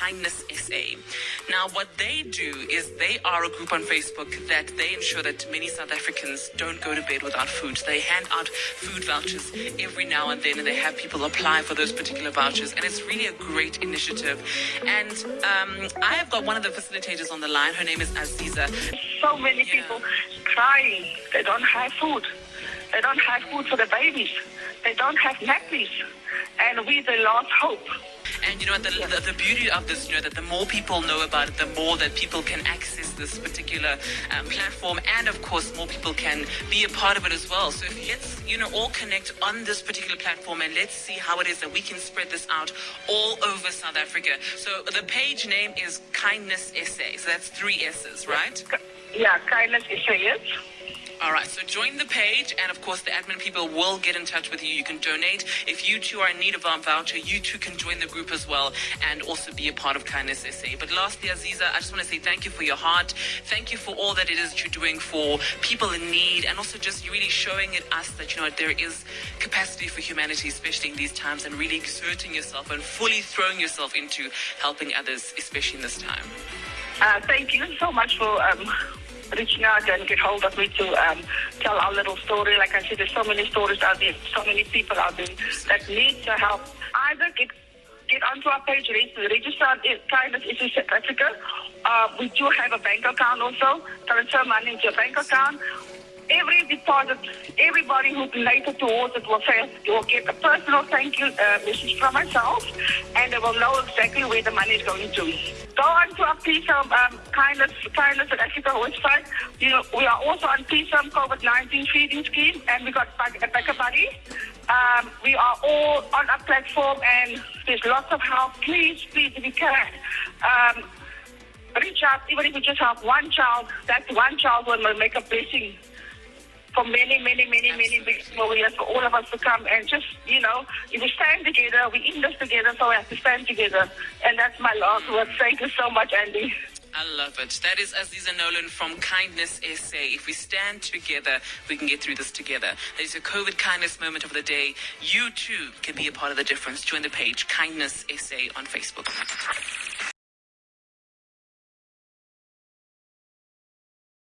Kindness SA. Now, what they do is they are a group on Facebook that they ensure that many South Africans don't go to bed without food. They hand out food vouchers every now and then, and they have people apply for those particular vouchers. And it's really a great initiative. And um, I have got one of the facilitators on the line. Her name is Aziza. So many Yeah. people crying. They don't have food. They don't have food for the babies. They don't have nappies. And we the last hope. And you know what? The, the, the beauty of this, you know, that the more people know about it, the more that people can access this particular um, platform, and of course, more people can be a part of it as well. So if let's, you know, all connect on this particular platform, and let's see how it is that we can spread this out all over South Africa. So the page name is Kindness SA. So that's three S's, right? Yeah, kindness a yes. All right, so join the page, and of course, the admin people will get in touch with you. You can donate. If you too are in need of a voucher, you too can join the group as well and also be a part of Kindness SA. But lastly, Aziza, I just want to say thank you for your heart. Thank you for all that it is that you're doing for people in need, and also just really showing it us that, you know, there is capacity for humanity, especially in these times, and really exerting yourself and fully throwing yourself into helping others, especially in this time. Uh, thank you so much for um, reaching out and get hold of me to um, tell our little story. Like I said, there's so many stories out there, so many people out there that need the help. Either get get onto our page, register it, Kindness is South Africa. Uh, we do have a bank account also. Transfer money into a bank account. Every deposit, everybody who donated towards it will say will get a personal thank you uh, message from myself, and they will know exactly where the money is going to. Go on to our PSAM um, Kindness, Kindness South Africa website. You know, we are also on PSAM COVID-19 feeding scheme, and we got a BackaBuddy. Um, we are all on our platform, and there's lots of help. Please, please, if you can. Um, reach out, even if you just have one child, that one child will make a blessing for many, many, many, many big for all of us to come and just, you know, if we stand together, we in this together, so we have to stand together. And that's my last word. Thank you so much, Andy. I love it. That is Aziza Nolan from Kindness SA. If we stand together, we can get through this together. That is a COVID kindness moment of the day. You too can be a part of the difference. Join the page, Kindness SA on Facebook.